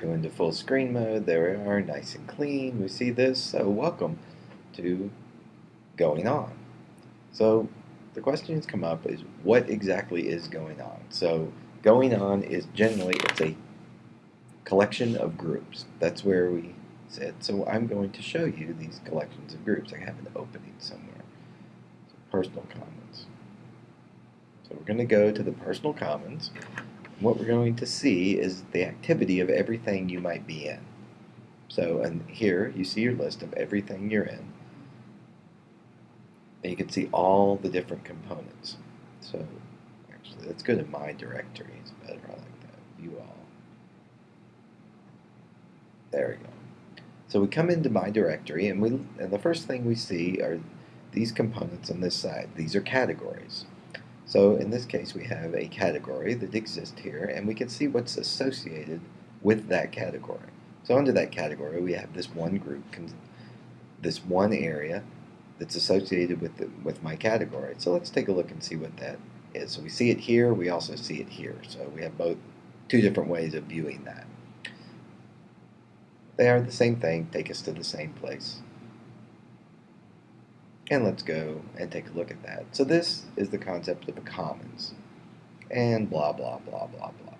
Go into full screen mode. There we are, nice and clean. We see this. So welcome to GoingOn. So the questions come up is what exactly is GoingOn? So GoingOn is generally it's a collection of groups. That's where we said. So I'm going to show you these collections of groups. I have an opening somewhere. So personal commons. So we're going to go to the personal commons what we're going to see is the activity of everything you might be in. So and here you see your list of everything you're in. And you can see all the different components. So actually let's go to my directory. It's better I like that. View all. There we go. So we come into my directory and we and the first thing we see are these components on this side. These are categories. So in this case, we have a category that exists here, and we can see what's associated with that category. So under that category, we have this one group, this one area that's associated with, the, with my category. So let's take a look and see what that is. So we see it here, we also see it here. So we have both two different ways of viewing that. They are the same thing, take us to the same place. And let's go and take a look at that. So this is the concept of the commons. And blah, blah, blah, blah, blah.